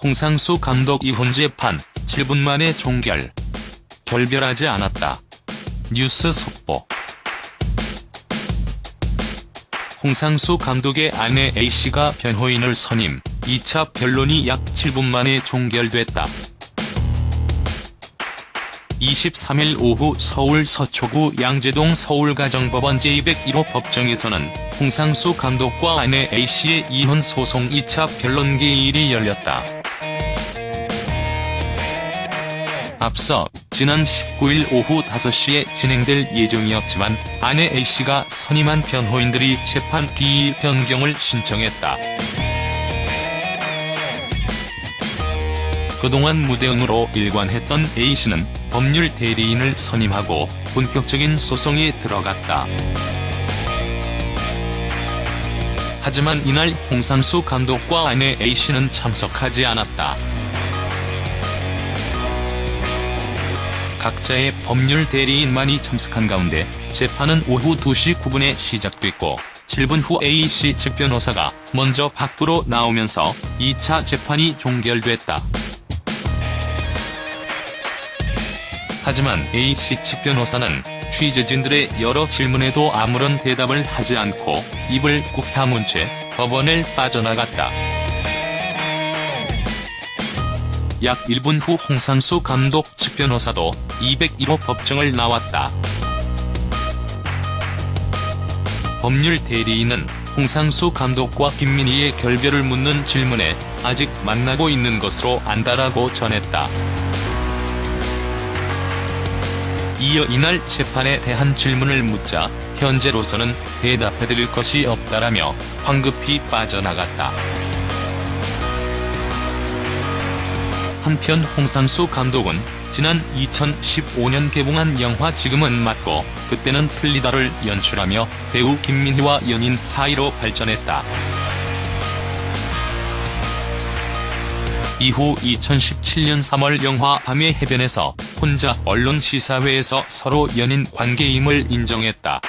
홍상수 감독 이혼 재판 7분 만에 종결. 결별하지 않았다. 뉴스 속보. 홍상수 감독의 아내 A씨가 변호인을 선임, 2차 변론이 약 7분 만에 종결됐다. 23일 오후 서울 서초구 양재동 서울가정법원 제201호 법정에서는 홍상수 감독과 아내 A씨의 이혼 소송 2차 변론 기일이 열렸다. 앞서 지난 19일 오후 5시에 진행될 예정이었지만 아내 A씨가 선임한 변호인들이 재판 기일 변경을 신청했다. 그동안 무대응으로 일관했던 A씨는 법률 대리인을 선임하고 본격적인 소송에 들어갔다. 하지만 이날 홍상수 감독과 아내 A씨는 참석하지 않았다. 각자의 법률 대리인만이 참석한 가운데 재판은 오후 2시 9분에 시작됐고 7분 후 A씨 측 변호사가 먼저 밖으로 나오면서 2차 재판이 종결됐다. 하지만 A씨 측 변호사는 취재진들의 여러 질문에도 아무런 대답을 하지 않고 입을 꾹 다문 채 법원을 빠져나갔다. 약 1분 후 홍상수 감독 측 변호사도 201호 법정을 나왔다. 법률 대리인은 홍상수 감독과 김민희의 결별을 묻는 질문에 아직 만나고 있는 것으로 안다라고 전했다. 이어 이날 재판에 대한 질문을 묻자 현재로서는 대답해드릴 것이 없다라며 황급히 빠져나갔다. 한편 홍상수 감독은 지난 2015년 개봉한 영화 지금은 맞고 그때는 틀리다를 연출하며 배우 김민희와 연인 사이로 발전했다. 이후 2017년 3월 영화 밤의 해변에서 혼자 언론 시사회에서 서로 연인 관계임을 인정했다.